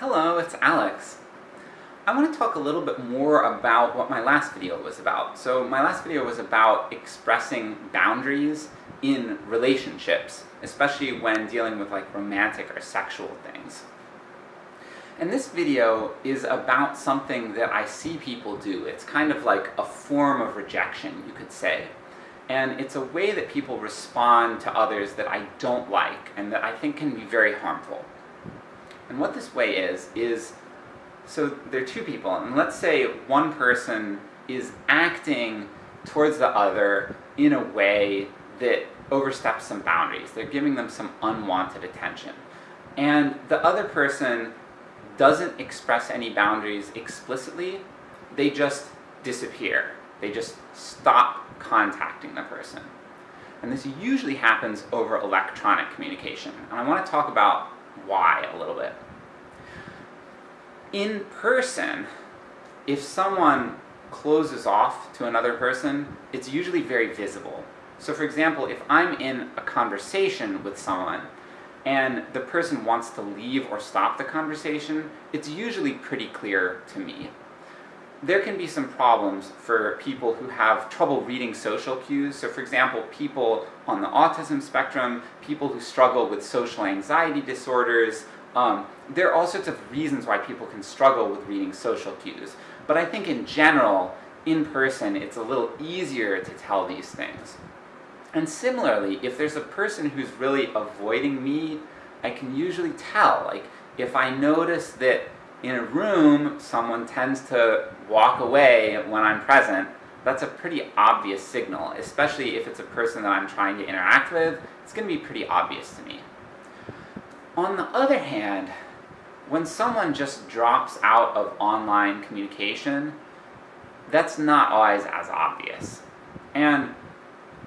Hello, it's Alex. I want to talk a little bit more about what my last video was about. So my last video was about expressing boundaries in relationships, especially when dealing with like romantic or sexual things. And this video is about something that I see people do. It's kind of like a form of rejection, you could say. And it's a way that people respond to others that I don't like, and that I think can be very harmful. And what this way is, is, so there are two people, and let's say one person is acting towards the other in a way that oversteps some boundaries. They're giving them some unwanted attention. And the other person doesn't express any boundaries explicitly, they just disappear. They just stop contacting the person. And this usually happens over electronic communication, and I want to talk about why a little bit. In person, if someone closes off to another person, it's usually very visible. So for example, if I'm in a conversation with someone, and the person wants to leave or stop the conversation, it's usually pretty clear to me. There can be some problems for people who have trouble reading social cues, so for example, people on the autism spectrum, people who struggle with social anxiety disorders, um, there are all sorts of reasons why people can struggle with reading social cues. But I think in general, in person, it's a little easier to tell these things. And similarly, if there's a person who's really avoiding me, I can usually tell. Like, if I notice that in a room someone tends to walk away when I'm present, that's a pretty obvious signal, especially if it's a person that I'm trying to interact with, it's going to be pretty obvious to me. On the other hand, when someone just drops out of online communication, that's not always as obvious. And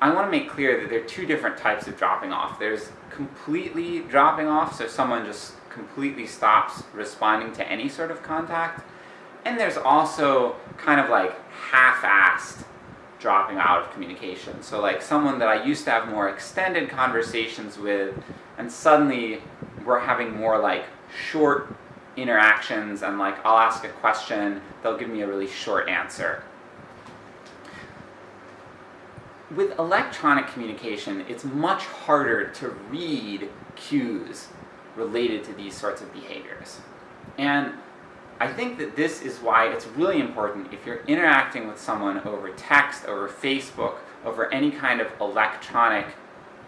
I want to make clear that there are two different types of dropping off. There's completely dropping off, so someone just completely stops responding to any sort of contact. And there's also kind of like half-assed dropping out of communication. So like someone that I used to have more extended conversations with, and suddenly we're having more like short interactions and like I'll ask a question, they'll give me a really short answer with electronic communication, it's much harder to read cues related to these sorts of behaviors. And I think that this is why it's really important if you're interacting with someone over text, over Facebook, over any kind of electronic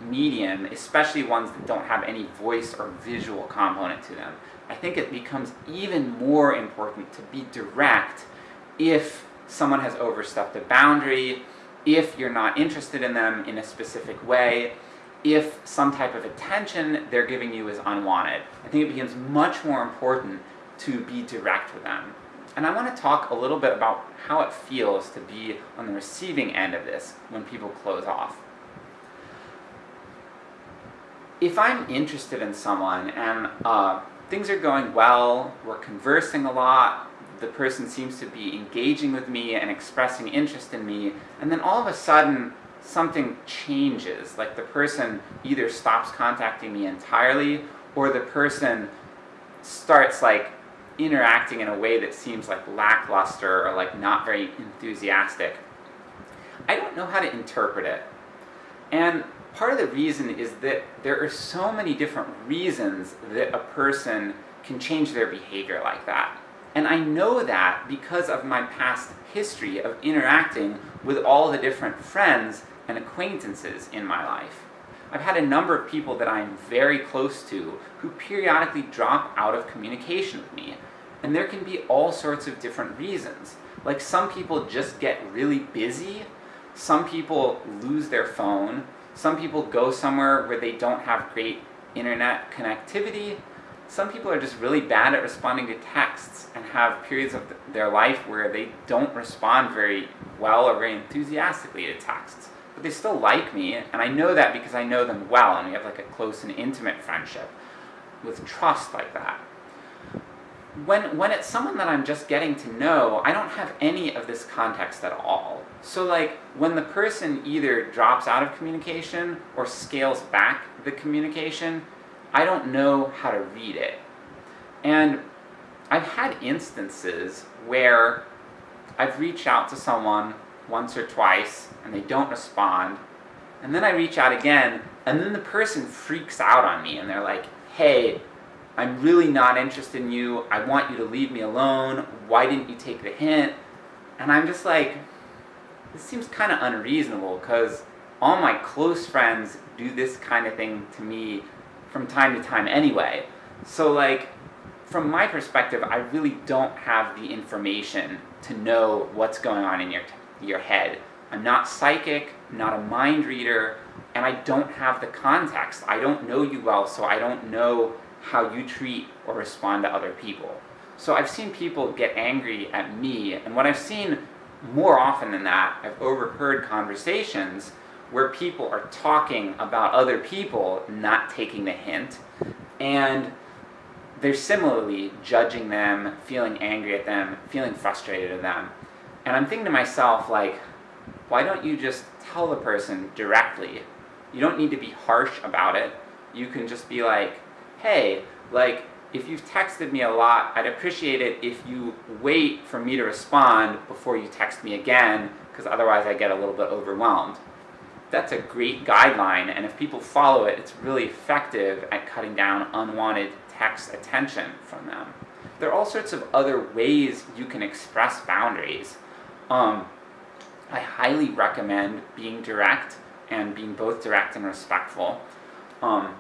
medium, especially ones that don't have any voice or visual component to them. I think it becomes even more important to be direct if someone has overstepped a boundary, if you're not interested in them in a specific way, if some type of attention they're giving you is unwanted. I think it becomes much more important to be direct with them. And I want to talk a little bit about how it feels to be on the receiving end of this when people close off. If I'm interested in someone and uh, things are going well, we're conversing a lot, the person seems to be engaging with me and expressing interest in me, and then all of a sudden something changes, like the person either stops contacting me entirely, or the person starts like interacting in a way that seems like lackluster or like not very enthusiastic. I don't know how to interpret it. And part of the reason is that there are so many different reasons that a person can change their behavior like that. And I know that because of my past history of interacting with all the different friends and acquaintances in my life. I've had a number of people that I'm very close to who periodically drop out of communication with me. And there can be all sorts of different reasons. Like some people just get really busy, some people lose their phone, some people go somewhere where they don't have great internet connectivity, some people are just really bad at responding to texts and have periods of th their life where they don't respond very well or very enthusiastically to texts. But they still like me, and I know that because I know them well, and we have like a close and intimate friendship with trust like that. When, when it's someone that I'm just getting to know, I don't have any of this context at all. So like, when the person either drops out of communication or scales back the communication, I don't know how to read it. And I've had instances where I've reached out to someone once or twice and they don't respond, and then I reach out again, and then the person freaks out on me and they're like, hey, I'm really not interested in you, I want you to leave me alone, why didn't you take the hint? And I'm just like, this seems kind of unreasonable because all my close friends do this kind of thing to me from time to time anyway. So like, from my perspective, I really don't have the information to know what's going on in your, your head. I'm not psychic, not a mind reader, and I don't have the context. I don't know you well, so I don't know how you treat or respond to other people. So I've seen people get angry at me, and what I've seen more often than that, I've overheard conversations where people are talking about other people not taking the hint, and they're similarly judging them, feeling angry at them, feeling frustrated at them. And I'm thinking to myself, like, why don't you just tell the person directly? You don't need to be harsh about it. You can just be like, hey, like, if you've texted me a lot, I'd appreciate it if you wait for me to respond before you text me again, because otherwise I get a little bit overwhelmed. That's a great guideline, and if people follow it, it's really effective at cutting down unwanted text attention from them. There are all sorts of other ways you can express boundaries. Um, I highly recommend being direct, and being both direct and respectful. Um,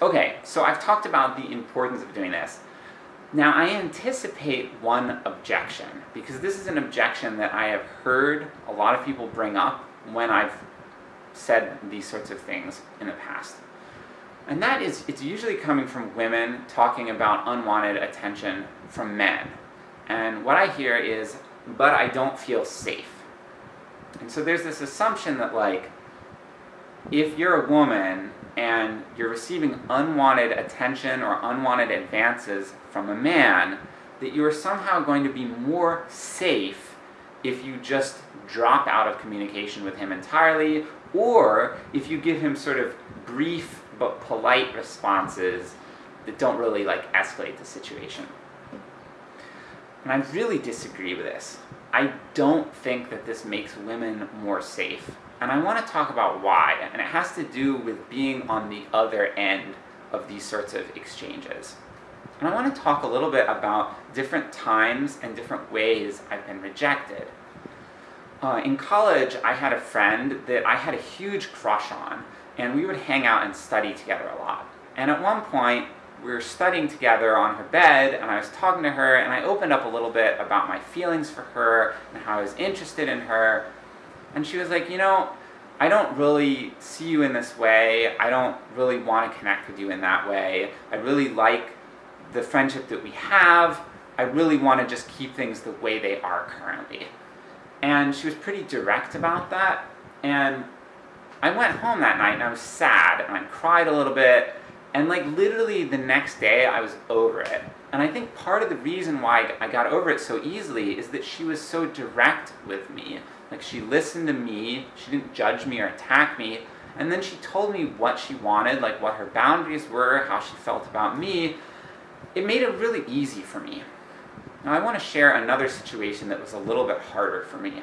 okay, so I've talked about the importance of doing this. Now I anticipate one objection, because this is an objection that I have heard a lot of people bring up when I've said these sorts of things in the past. And that is, it's usually coming from women talking about unwanted attention from men. And what I hear is, but I don't feel safe. And so there's this assumption that like, if you're a woman and you're receiving unwanted attention or unwanted advances from a man, that you are somehow going to be more safe if you just drop out of communication with him entirely, or if you give him sort of brief but polite responses that don't really like escalate the situation. And I really disagree with this. I don't think that this makes women more safe. And I want to talk about why, and it has to do with being on the other end of these sorts of exchanges. And I want to talk a little bit about different times and different ways I've been rejected. Uh, in college, I had a friend that I had a huge crush on, and we would hang out and study together a lot. And at one point, we were studying together on her bed, and I was talking to her, and I opened up a little bit about my feelings for her, and how I was interested in her, and she was like, you know, I don't really see you in this way, I don't really want to connect with you in that way, I really like the friendship that we have, I really want to just keep things the way they are currently. And she was pretty direct about that, and I went home that night and I was sad, and I cried a little bit, and like literally the next day I was over it. And I think part of the reason why I got over it so easily is that she was so direct with me. Like she listened to me, she didn't judge me or attack me, and then she told me what she wanted, like what her boundaries were, how she felt about me. It made it really easy for me. Now I want to share another situation that was a little bit harder for me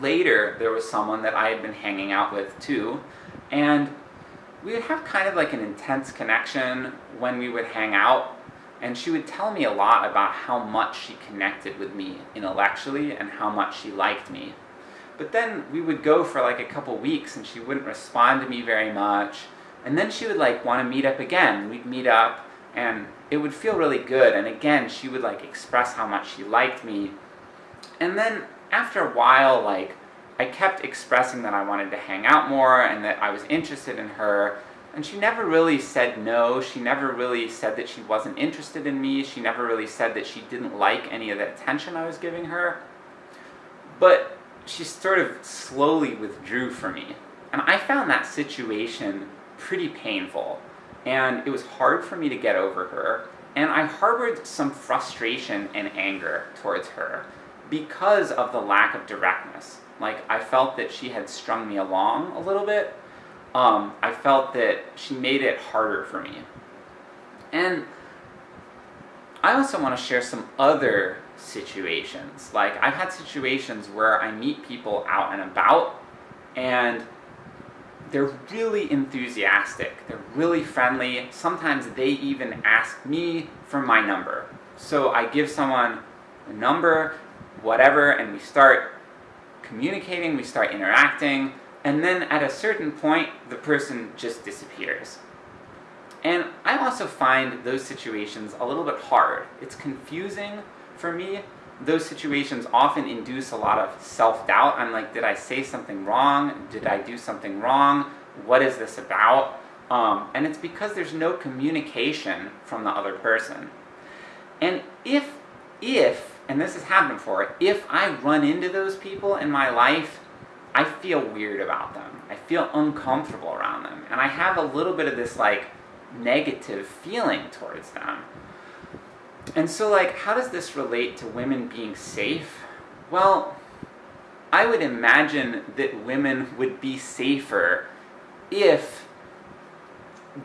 later there was someone that I had been hanging out with too, and we would have kind of like an intense connection when we would hang out, and she would tell me a lot about how much she connected with me intellectually and how much she liked me. But then we would go for like a couple weeks and she wouldn't respond to me very much, and then she would like want to meet up again. We'd meet up, and it would feel really good, and again she would like express how much she liked me, and then after a while, like, I kept expressing that I wanted to hang out more and that I was interested in her, and she never really said no, she never really said that she wasn't interested in me, she never really said that she didn't like any of the attention I was giving her. But she sort of slowly withdrew from me. And I found that situation pretty painful, and it was hard for me to get over her, and I harbored some frustration and anger towards her because of the lack of directness. Like, I felt that she had strung me along a little bit. Um, I felt that she made it harder for me. And I also want to share some other situations. Like, I've had situations where I meet people out and about, and they're really enthusiastic, they're really friendly, sometimes they even ask me for my number. So I give someone a number, whatever, and we start communicating, we start interacting, and then at a certain point, the person just disappears. And I also find those situations a little bit hard. It's confusing for me. Those situations often induce a lot of self-doubt. I'm like, did I say something wrong? Did I do something wrong? What is this about? Um, and it's because there's no communication from the other person. And if, if, and this has happened before, if I run into those people in my life, I feel weird about them. I feel uncomfortable around them. And I have a little bit of this like, negative feeling towards them. And so like, how does this relate to women being safe? Well, I would imagine that women would be safer if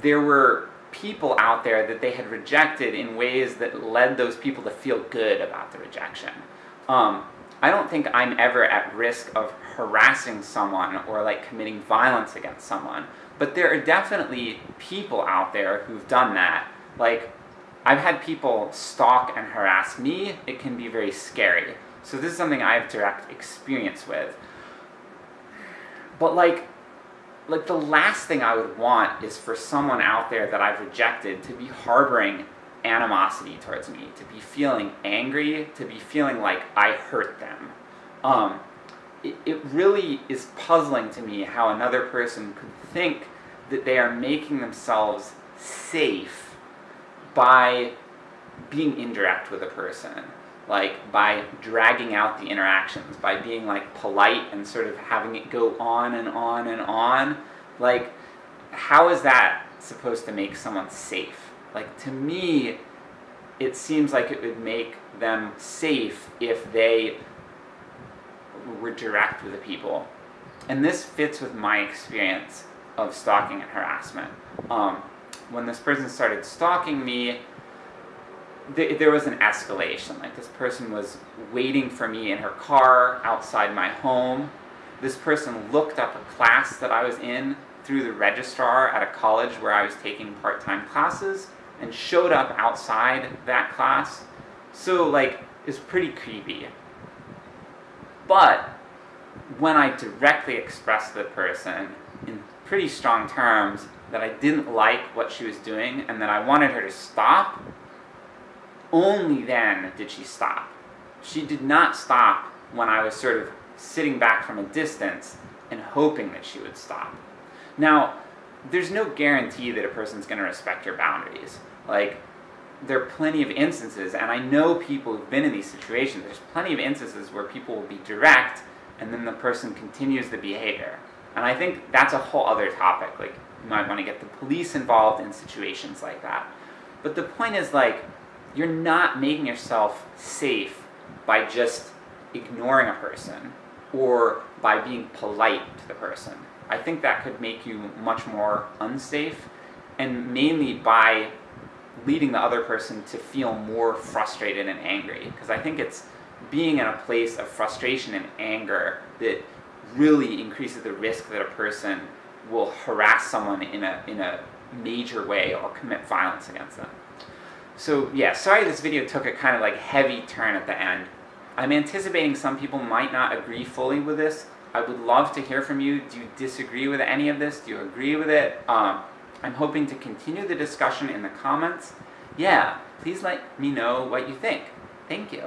there were people out there that they had rejected in ways that led those people to feel good about the rejection. Um, I don't think I'm ever at risk of harassing someone or like committing violence against someone, but there are definitely people out there who've done that. Like, I've had people stalk and harass me, it can be very scary. So this is something I have direct experience with. But like, like the last thing I would want is for someone out there that I've rejected to be harboring animosity towards me, to be feeling angry, to be feeling like I hurt them. Um, it, it really is puzzling to me how another person could think that they are making themselves safe by being indirect with a person. Like, by dragging out the interactions, by being like polite and sort of having it go on and on and on. Like, how is that supposed to make someone safe? Like, to me, it seems like it would make them safe if they were direct with the people. And this fits with my experience of stalking and harassment. Um, when this person started stalking me, th there was an escalation. Like this person was waiting for me in her car outside my home. This person looked up a class that I was in through the registrar at a college where I was taking part-time classes and showed up outside that class. So like, it's pretty creepy. But when I directly expressed the person in pretty strong terms that I didn't like what she was doing and that I wanted her to stop, only then did she stop. She did not stop when I was sort of sitting back from a distance and hoping that she would stop. Now, there's no guarantee that a person's going to respect your boundaries. Like, there are plenty of instances, and I know people who've been in these situations, there's plenty of instances where people will be direct, and then the person continues the behavior. And I think that's a whole other topic, like, you might want to get the police involved in situations like that. But the point is, like, you're not making yourself safe by just ignoring a person, or by being polite to the person. I think that could make you much more unsafe, and mainly by leading the other person to feel more frustrated and angry. Because I think it's being in a place of frustration and anger that really increases the risk that a person will harass someone in a, in a major way or commit violence against them. So yeah, sorry this video took a kind of like heavy turn at the end. I'm anticipating some people might not agree fully with this. I would love to hear from you. Do you disagree with any of this? Do you agree with it? Um, I'm hoping to continue the discussion in the comments. Yeah, please let me know what you think. Thank you.